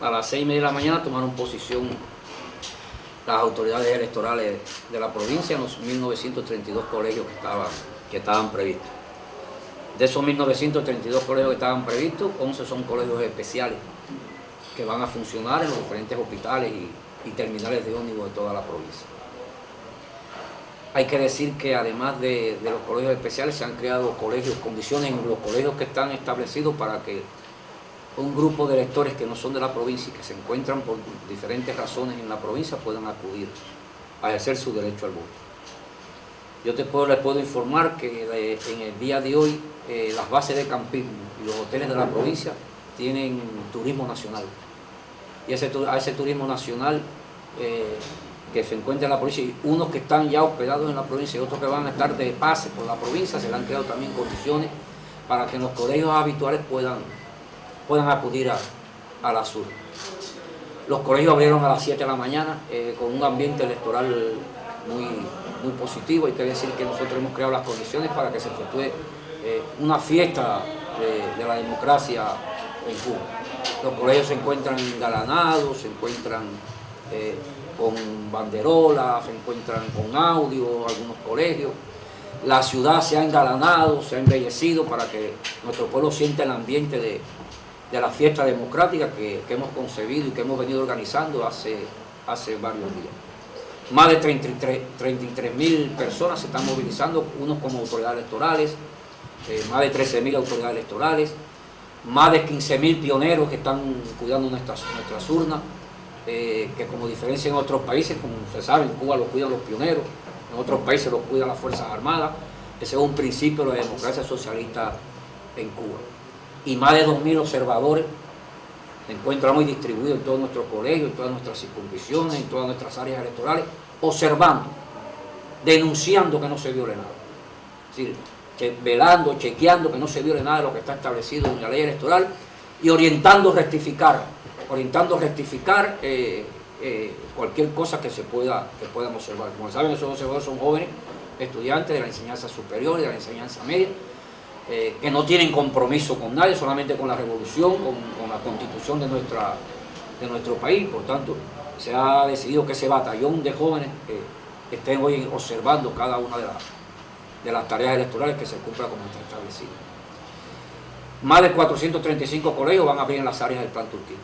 a las seis y media de la mañana tomaron posición las autoridades electorales de la provincia en los 1932 colegios que estaban, que estaban previstos. De esos 1932 colegios que estaban previstos, 11 son colegios especiales que van a funcionar en los diferentes hospitales y, terminales de ómnibus de toda la provincia. Hay que decir que además de, de, los colegios especiales se han creado colegios, condiciones en los colegios que están establecidos para que un grupo de electores que no son de la provincia y que se encuentran por diferentes razones en la provincia puedan acudir a ejercer su derecho al voto. Yo te puedo, les puedo informar que en el día de hoy eh, las bases de campismo y los hoteles de la provincia tienen turismo nacional. Y ese, a ese turismo nacional eh, que se encuentra en la provincia, y unos que están ya hospedados en la provincia y otros que van a estar de pase por la provincia, se le han creado también condiciones para que los colegios habituales puedan puedan acudir a, la sur. Los colegios abrieron a las 7 de la mañana eh, con un ambiente electoral muy, muy positivo. Hay que decir que nosotros hemos creado las condiciones para que se efectúe eh, una fiesta de, la democracia en Cuba. Los colegios se encuentran engalanados, se encuentran eh, con banderolas, se encuentran con audio, algunos colegios. La ciudad se ha engalanado, se ha embellecido para que nuestro pueblo sienta el ambiente de, de la fiesta democrática que, hemos concebido y que hemos venido organizando hace, hace varios días. Más de 33 mil personas se están movilizando, unos como autoridades electorales, eh, más de 13 mil autoridades electorales, más de 15 mil pioneros que están cuidando nuestras, nuestras urnas, eh, que como diferencia en otros países, como se sabe, en Cuba lo cuidan los pioneros, en otros países lo cuidan las Fuerzas Armadas, ese es un principio de la democracia socialista en Cuba y más de 2.000 observadores se encuentran muy distribuidos en todos nuestros colegios, en todas nuestras circunscripciones, en todas nuestras áreas electorales, observando, denunciando que no se viole nada. Es decir, velando, chequeando que no se viole nada de lo que está establecido en la ley electoral y orientando rectificar, orientando rectificar eh, eh, cualquier cosa que se pueda que puedan observar. Como saben, esos observadores son jóvenes estudiantes de la enseñanza superior y de la enseñanza media, eh, que no tienen compromiso con nadie, solamente con la revolución, con, la constitución de, nuestra, de nuestro país. Por tanto, se ha decidido que ese batallón de jóvenes estén hoy observando cada una de las, de las tareas electorales que se cumpla como está establecido. Más de 435 colegios van a abrir en las áreas del Plan Turquía.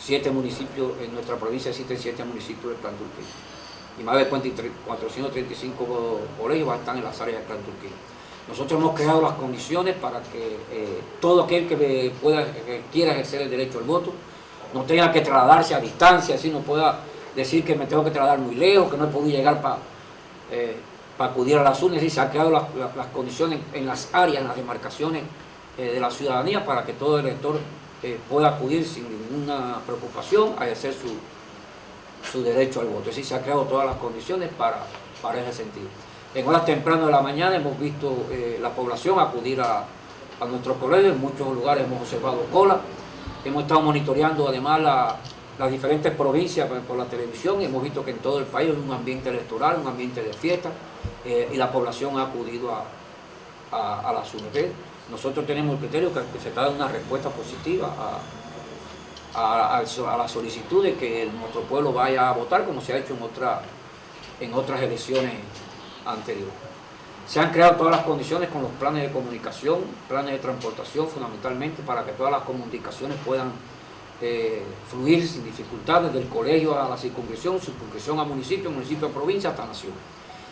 Siete municipios, en nuestra provincia existen siete municipios del Plan Turquía. Y más de 435 colegios van a estar en las áreas del Plan Turquía. Nosotros hemos creado las condiciones para que eh, todo aquel que, quiera ejercer el derecho al voto no tenga que trasladarse a distancia, así no pueda decir que me tengo que trasladar muy lejos, que no he podido llegar para eh, acudir a las urnas, y se han creado las, condiciones en las áreas, en las demarcaciones eh, de la ciudadanía para que todo elector pueda acudir sin ninguna preocupación a ejercer su, derecho al voto. Es decir, se han creado todas las condiciones para, para ese sentido. En horas tempranas de la mañana hemos visto eh, la población acudir a, nuestros colegios, en muchos lugares hemos observado cola, hemos estado monitoreando además las diferentes provincias por, la televisión. Y hemos visto que en todo el país hay un ambiente electoral, un ambiente de fiesta eh, y la población ha acudido a, a, las UNP. Nosotros tenemos el criterio que, se está dando una respuesta positiva a, la solicitud de que nuestro pueblo vaya a votar como se ha hecho en, otra, en otras elecciones anterior. Se han creado todas las condiciones con los planes de comunicación, planes de transportación fundamentalmente para que todas las comunicaciones puedan eh, fluir sin dificultades del colegio a la circunscripción, circunscripción a municipio, municipio a provincia hasta nación.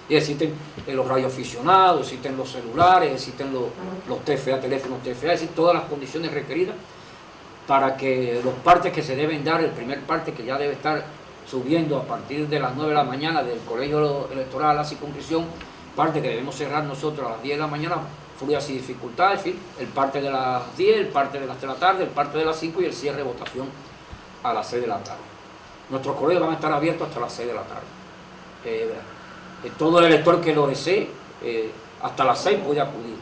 Y existen eh, los radioaficionados, existen los celulares, existen los, los TFA, teléfonos TFA, existen todas las condiciones requeridas para que los partes que se deben dar, el primer parte que ya debe estar subiendo a partir de las 9 de la mañana del colegio electoral a la circunscripción, parte que debemos cerrar nosotros a las 10 de la mañana, fluidas y dificultades, en fin, el parte de las 10, el parte de las 3 de la tarde, el parte de las 5 y el cierre de votación a las 6 de la tarde. Nuestros colegios van a estar abiertos hasta las 6 de la tarde. Eh, todo el elector que lo desee, eh, hasta las 6 puede acudir.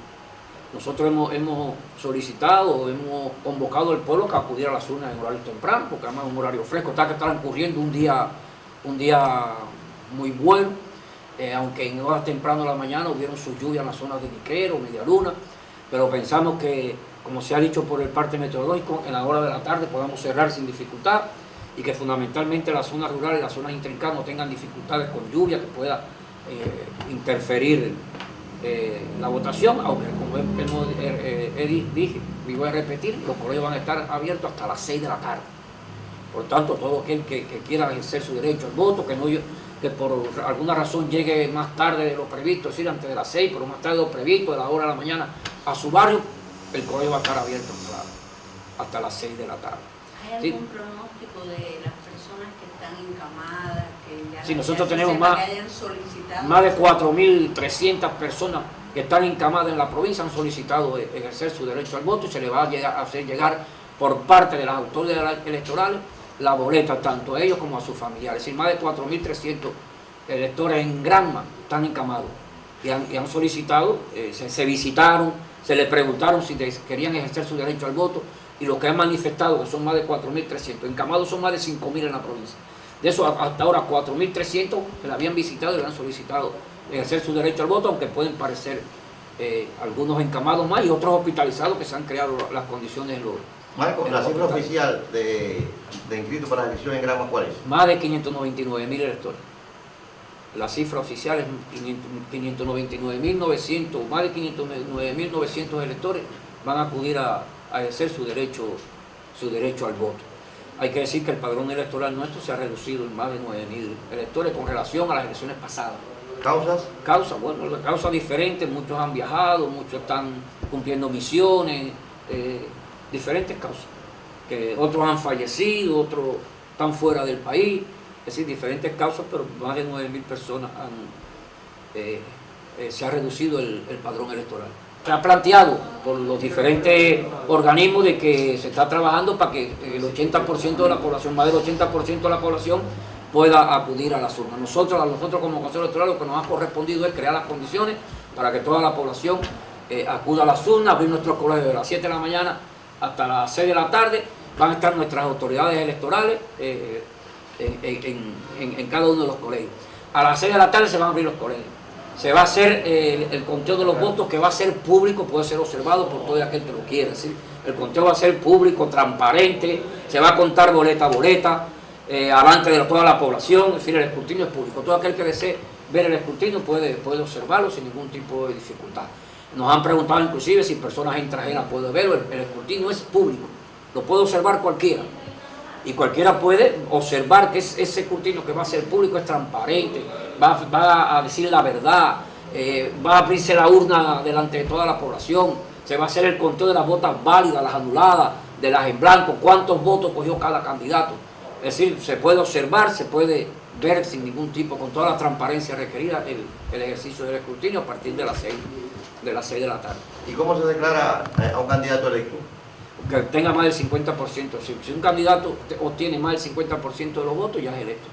Nosotros hemos, hemos solicitado, hemos convocado al pueblo que acudiera a las urnas en horario temprano, porque además es un horario fresco, está que transcurriendo un día, un día muy bueno, eh, aunque en horas temprano de la mañana hubieron sus lluvias en las zonas de Niquero, Media Luna, pero pensamos que como se ha dicho por el parte meteorológico, en la hora de la tarde podamos cerrar sin dificultad y que fundamentalmente las zonas rurales, las zonas intrincadas no tengan dificultades con lluvia que pueda eh, interferir eh, la votación, aunque como hemos, eh, eh, dije, y voy a repetir, los colegios van a estar abiertos hasta las 6 de la tarde. Por tanto, todo aquel que, quiera ejercer su derecho al voto, que no que por alguna razón llegue más tarde de lo previsto, es decir, antes de las 6, pero más tarde de lo previsto, de la hora de la mañana, a su barrio, el colegio va a estar abierto hasta, las 6 de la tarde. ¿Hay algún pronóstico de las personas que están encamadas, que ya, sí, nosotros tenemos más, más de 4.300 personas que están encamadas en la provincia han solicitado e-, ejercer su derecho al voto y se le va a, hacer llegar por parte de las autoridades electorales la boleta tanto a ellos como a sus familiares. Es decir, más de 4.300 electores en Granma están encamados y han, solicitado, eh, se, visitaron, se les preguntaron si querían ejercer su derecho al voto y lo que han manifestado, que son más de 4.300, encamados son más de 5.000 en la provincia. De eso hasta ahora 4.300 que la habían visitado y le han solicitado ejercer su derecho al voto, aunque pueden parecer eh, algunos encamados más y otros hospitalizados que se han creado las condiciones en los Marco, la cifra oficial de, de inscritos para la elección en Grama, ¿cuál es? Más de 599 mil electores. La cifra oficial es 599.900, más de 599.900 electores van a acudir a, ejercer su derecho, su derecho al voto. Hay que decir que el padrón electoral nuestro se ha reducido en más de 9.000 electores con relación a las elecciones pasadas. ¿Causas? Causas, bueno, causas diferentes, muchos han viajado, muchos están cumpliendo misiones, eh, diferentes causas. Que otros han fallecido, otros están fuera del país, es decir, diferentes causas, pero más de 9.000 personas han, eh, eh, se ha reducido el, padrón electoral. Se ha planteado por los diferentes organismos de que se está trabajando para que el 80% de la población, más del 80% de la población pueda acudir a las urnas. Nosotros, nosotros como Consejo Electoral lo que nos ha correspondido es crear las condiciones para que toda la población eh, acuda a las urnas, abrir nuestros colegios de las 7 de la mañana hasta las 6 de la tarde, van a estar nuestras autoridades electorales eh, en, cada uno de los colegios. A las 6 de la tarde se van a abrir los colegios. Se va a hacer eh, el conteo de los votos que va a ser público, puede ser observado por todo aquel que lo quiera. El conteo va a ser público, transparente, se va a contar boleta a boleta, eh, de toda la población, es decir, el escrutinio es público. Todo aquel que desee ver el escrutinio puede, puede observarlo sin ningún tipo de dificultad. Nos han preguntado inclusive si personas extranjeras pueden verlo, el, escrutinio es público, lo puede observar cualquiera. Y cualquiera puede observar que ese escrutinio que va a ser público es transparente, va, a decir la verdad, eh, va a abrirse la urna delante de toda la población, se va a hacer el conteo de las votas válidas, las anuladas, de las en blanco, cuántos votos cogió cada candidato. Es decir, se puede observar, se puede ver sin ningún tipo, con toda la transparencia requerida, el, ejercicio del escrutinio a partir de las 6 de, las de la tarde. ¿Y cómo se declara eh, a un candidato electo? Que tenga más del 50%. Si, si un candidato obtiene más del 50% de los votos, ya es electo.